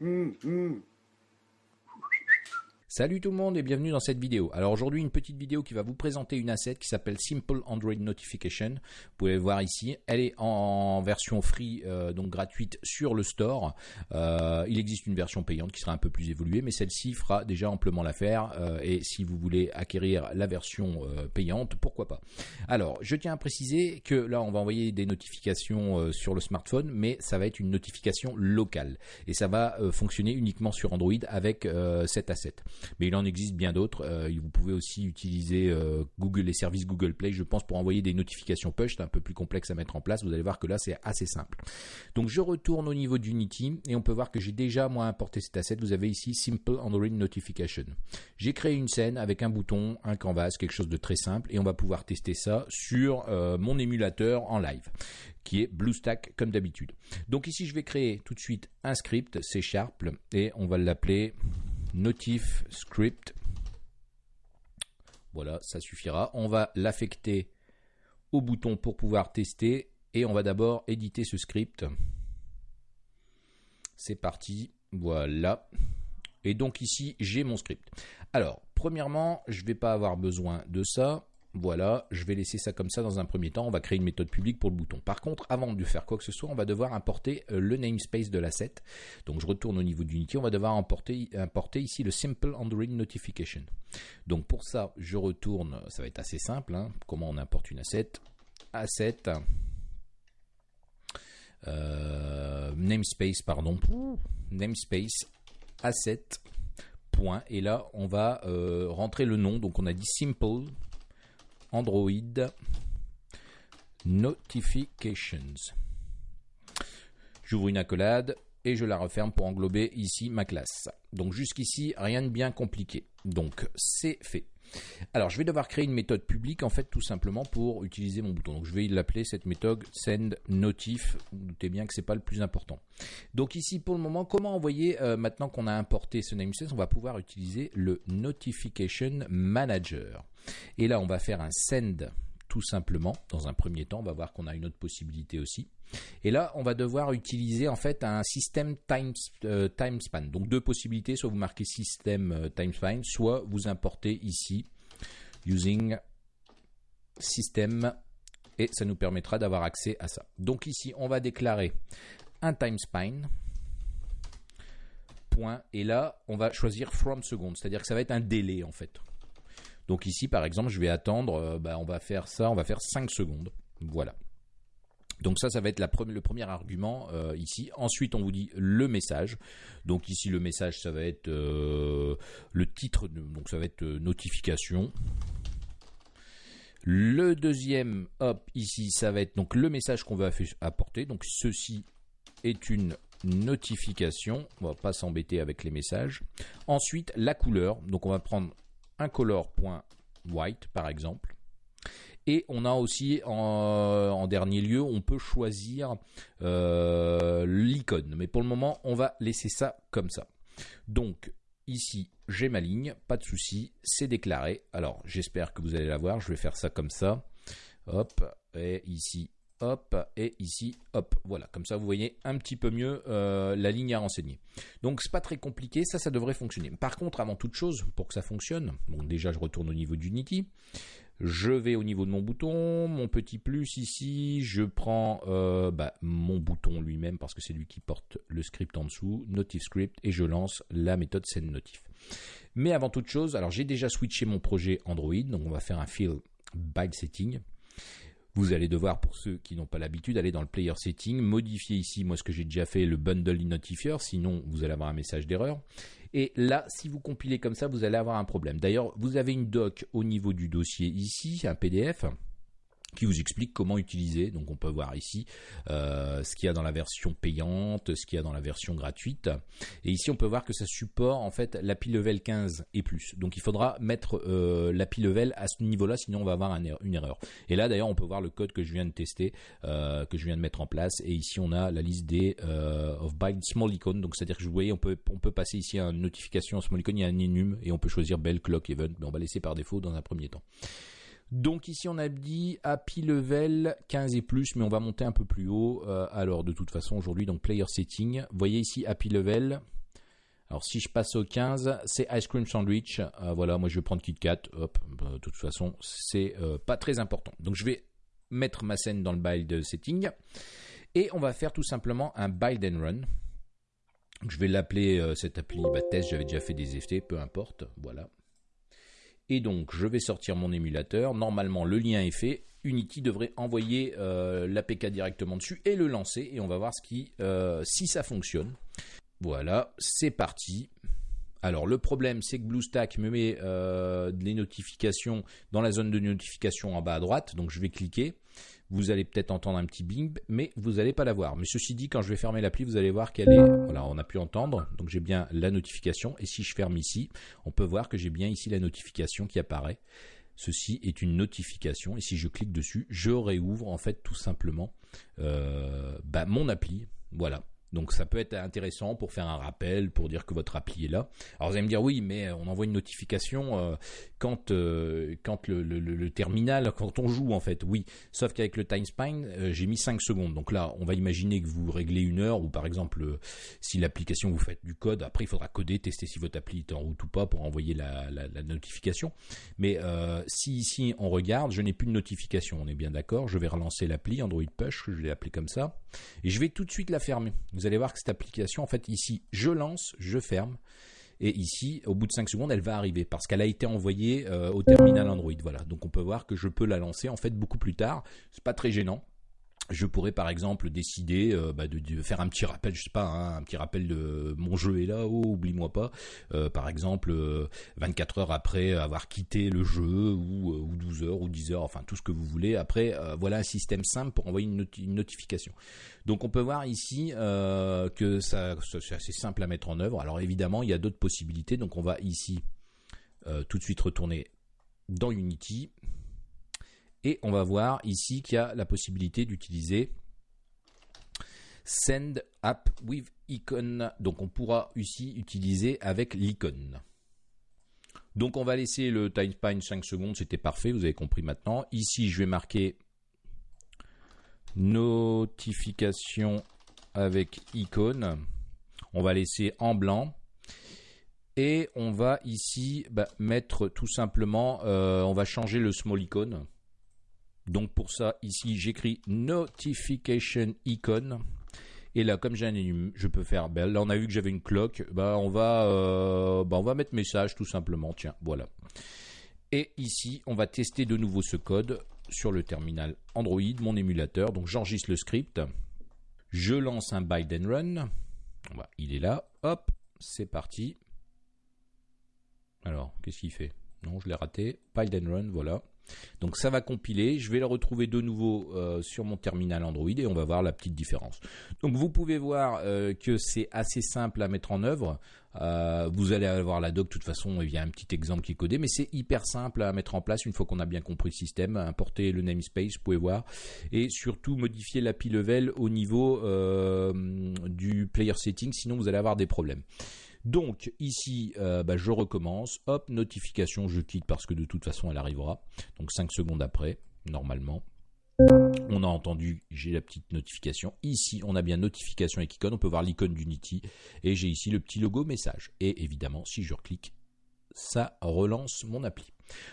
mm, mm. Salut tout le monde et bienvenue dans cette vidéo. Alors aujourd'hui une petite vidéo qui va vous présenter une asset qui s'appelle Simple Android Notification. Vous pouvez voir ici, elle est en version free, euh, donc gratuite sur le store. Euh, il existe une version payante qui sera un peu plus évoluée, mais celle-ci fera déjà amplement l'affaire. Euh, et si vous voulez acquérir la version payante, pourquoi pas. Alors je tiens à préciser que là on va envoyer des notifications sur le smartphone, mais ça va être une notification locale et ça va fonctionner uniquement sur Android avec cette asset mais il en existe bien d'autres. Euh, vous pouvez aussi utiliser euh, Google, les services Google Play, je pense, pour envoyer des notifications push. C'est un peu plus complexe à mettre en place. Vous allez voir que là, c'est assez simple. Donc, je retourne au niveau d'Unity et on peut voir que j'ai déjà, moi, importé cet asset. Vous avez ici Simple Android Notification. J'ai créé une scène avec un bouton, un canvas, quelque chose de très simple et on va pouvoir tester ça sur euh, mon émulateur en live qui est BlueStack comme d'habitude. Donc ici, je vais créer tout de suite un script C Sharp et on va l'appeler notif script. Voilà, ça suffira. On va l'affecter au bouton pour pouvoir tester et on va d'abord éditer ce script. C'est parti, voilà. Et donc ici, j'ai mon script. Alors, premièrement, je ne vais pas avoir besoin de ça. Voilà, je vais laisser ça comme ça dans un premier temps. On va créer une méthode publique pour le bouton. Par contre, avant de faire quoi que ce soit, on va devoir importer euh, le namespace de l'asset. Donc je retourne au niveau d'Unity. On va devoir importer, ici le Simple Android Notification. Donc pour ça, je retourne. Ça va être assez simple. Hein. comment on importe une asset Asset. Euh, namespace, pardon. Namespace. Asset. Point. Et là, on va euh, rentrer le nom. Donc on a dit Simple Android Notifications. J'ouvre une accolade et je la referme pour englober ici ma classe. Donc jusqu'ici, rien de bien compliqué. Donc c'est fait. Alors je vais devoir créer une méthode publique en fait tout simplement pour utiliser mon bouton. Donc je vais l'appeler cette méthode send notif. Vous doutez bien que c'est pas le plus important. Donc ici pour le moment, comment envoyer euh, maintenant qu'on a importé ce namespace, on va pouvoir utiliser le notification manager. Et là on va faire un send tout simplement. Dans un premier temps, on va voir qu'on a une autre possibilité aussi. Et là, on va devoir utiliser en fait un système time, euh, time span. Donc deux possibilités, soit vous marquez système euh, time span, soit vous importez ici using system et ça nous permettra d'avoir accès à ça. Donc ici, on va déclarer un time span point et là, on va choisir from second, c'est-à-dire que ça va être un délai en fait. Donc ici, par exemple, je vais attendre, euh, bah, on va faire ça, on va faire 5 secondes. Voilà. Donc ça, ça va être le premier argument euh, ici. Ensuite, on vous dit le message. Donc ici, le message, ça va être euh, le titre, donc ça va être notification. Le deuxième, hop, ici, ça va être donc le message qu'on va apporter. Donc ceci est une notification. On va pas s'embêter avec les messages. Ensuite, la couleur. Donc on va prendre un color.white par exemple. Et on a aussi en, dernier lieu, on peut choisir euh, l'icône. Mais pour le moment, on va laisser ça comme ça. Donc ici, j'ai ma ligne, pas de souci, c'est déclaré. Alors j'espère que vous allez la voir. Je vais faire ça comme ça. Hop, et ici, hop, et ici, hop. Voilà, comme ça vous voyez un petit peu mieux euh, la ligne à renseigner. Donc c'est pas très compliqué, ça, ça devrait fonctionner. Par contre, avant toute chose, pour que ça fonctionne, donc déjà je retourne au niveau d'Unity, je vais au niveau de mon bouton, mon petit plus ici, je prends euh, bah, mon bouton lui-même parce que c'est lui qui porte le script en dessous, Notif Script, et je lance la méthode sendNotif. Mais avant toute chose, alors j'ai déjà switché mon projet Android, donc on va faire un fill by setting. Vous allez devoir, pour ceux qui n'ont pas l'habitude, aller dans le player setting, modifier ici, moi ce que j'ai déjà fait, le bundle notifier, sinon vous allez avoir un message d'erreur. Et là, si vous compilez comme ça, vous allez avoir un problème. D'ailleurs, vous avez une doc au niveau du dossier ici, un PDF qui vous explique comment utiliser. Donc on peut voir ici euh, ce qu'il y a dans la version payante, ce qu'il y a dans la version gratuite. Et ici on peut voir que ça supporte en fait l'API level 15 et plus. Donc il faudra mettre euh, l'API level à ce niveau-là, sinon on va avoir er-, une erreur. Et là d'ailleurs on peut voir le code que je viens de tester, euh, que je viens de mettre en place. Et ici on a la liste des euh, of byte small icon. Donc c'est-à-dire que vous voyez on peut on peut passer ici à une notification small icon, il y a un enum et on peut choisir bell clock event, mais on va laisser par défaut dans un premier temps. Donc ici on a dit API level 15 et plus, mais on va monter un peu plus haut. Euh, alors de toute façon aujourd'hui donc player setting, voyez ici API level Alors si je passe au 15, c'est Ice Cream Sandwich. Euh, voilà, moi je vais prendre KitKat. Hop, bah, de toute façon, c'est euh, pas très important. Donc je vais mettre ma scène dans le build setting. Et on va faire tout simplement un build and run. Je vais l'appeler euh, cette appli bah, test, j'avais déjà fait des FT, peu importe. Voilà. Et donc je vais sortir mon émulateur. Normalement le lien est fait. Unity devrait envoyer l'APK directement dessus et le lancer. Et on va voir qui, si ça fonctionne. Voilà, c'est parti. Alors le problème c'est que BlueStack me met euh, les notifications dans la zone de notification en bas à droite, donc je vais cliquer. Vous allez peut-être entendre un petit bing, mais vous n'allez pas la voir. Mais ceci dit, quand je vais fermer l'appli, vous allez voir qu'elle est... Voilà, on a pu entendre, donc j'ai bien la notification. Et si je ferme ici, on peut voir que j'ai bien ici la notification qui apparaît. Ceci est une notification, et si je clique dessus, je réouvre en fait tout simplement euh, bah, mon appli. Voilà, donc ça peut être intéressant pour faire un rappel, pour dire que votre appli est là. Alors vous allez me dire oui, mais on envoie une notification euh, quand euh, le, terminal, quand on joue en fait. Oui, sauf qu'avec le time span, euh, j'ai mis 5 secondes. Donc là, on va imaginer que vous réglez une heure ou par exemple si l'application vous faites du code, après il faudra coder, tester si votre appli est en route ou pas pour envoyer la, la notification. Mais si ici on regarde, je n'ai plus de notification, on est bien d'accord. Je vais relancer l'appli Android Push, je l'ai appelé comme ça, et je vais tout de suite la fermer vous allez voir que cette application, en fait, ici, je lance, je ferme. Et ici, au bout de 5 secondes, elle va arriver parce qu'elle a été envoyée euh, au terminal Android. Voilà. Donc on peut voir que je peux la lancer en fait beaucoup plus tard. C'est pas très gênant je pourrais par exemple décider euh, bah, de, faire un petit rappel, je sais pas, hein, un petit rappel de mon jeu est là, oh oublie-moi pas. Euh, par exemple, 24 euh, heures après avoir quitté le jeu ou, ou, 12 heures ou 10 heures, enfin tout ce que vous voulez. Après, voilà un système simple pour envoyer une, notification. Donc on peut voir ici que c'est assez simple à mettre en œuvre. Alors évidemment, il y a d'autres possibilités. Donc on va ici tout de suite retourner dans Unity et on va voir ici qu'il y a la possibilité d'utiliser Send App with Icon. Donc on pourra ici utiliser avec l'icône. Donc on va laisser le time span 5 secondes, c'était parfait, vous avez compris maintenant. Ici je vais marquer notification avec icône. On va laisser en blanc. Et on va ici bah, mettre tout simplement, euh, on va changer le small icon. Donc pour ça, ici, j'écris notification icon. Et là, comme j'ai un je peux faire. Là, on a vu que j'avais une cloque. Ben, on va, euh, ben, on va mettre message tout simplement. Tiens, voilà. Et ici, on va tester de nouveau ce code sur le terminal Android, mon émulateur. Donc j'enregistre le script. Je lance un build and run. il est là. Hop, c'est parti. Alors, qu'est-ce qu'il fait? Non, je l'ai raté. Build and run, voilà. Donc ça va compiler, je vais le retrouver de nouveau euh, sur mon terminal Android et on va voir la petite différence. Donc vous pouvez voir euh, que c'est assez simple à mettre en œuvre. Euh, vous allez avoir la doc, de toute façon, il y a un petit exemple qui est codé, mais c'est hyper simple à mettre en place une fois qu'on a bien compris le système. Importer le namespace, vous pouvez voir, et surtout modifier l'API level au niveau du player setting, sinon vous allez avoir des problèmes. Donc ici, euh, bah, je recommence. Hop, notification, je quitte parce que de toute façon, elle arrivera. Donc 5 secondes après, normalement. On a entendu, j'ai la petite notification. Ici, on a bien notification avec icône. On peut voir l'icône d'Unity. Et j'ai ici le petit logo message. Et évidemment, si je reclique, ça relance mon appli.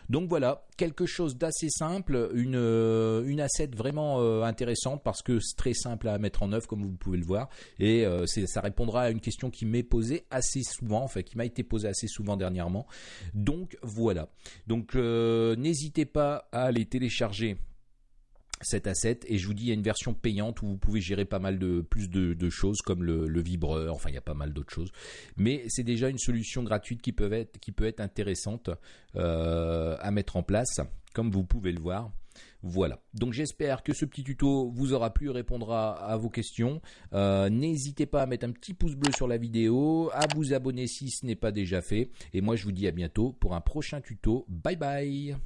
Donc voilà, quelque chose d'assez simple, une, euh, une asset vraiment euh, intéressante parce que c'est très simple à mettre en œuvre comme vous pouvez le voir et euh, ça répondra à une question qui m'est posée assez souvent, enfin qui m'a été posée assez souvent dernièrement. Donc voilà. Donc n'hésitez pas à aller télécharger cet asset et je vous dis il y a une version payante où vous pouvez gérer pas mal de plus de, choses comme le, vibreur enfin il y a pas mal d'autres choses mais c'est déjà une solution gratuite qui peut être qui peut être intéressante euh, à mettre en place comme vous pouvez le voir voilà, donc j'espère que ce petit tuto vous aura plu, répondra à vos questions. Euh, n'hésitez pas à mettre un petit pouce bleu sur la vidéo, à vous abonner si ce n'est pas déjà fait. Et moi je vous dis à bientôt pour un prochain tuto. Bye bye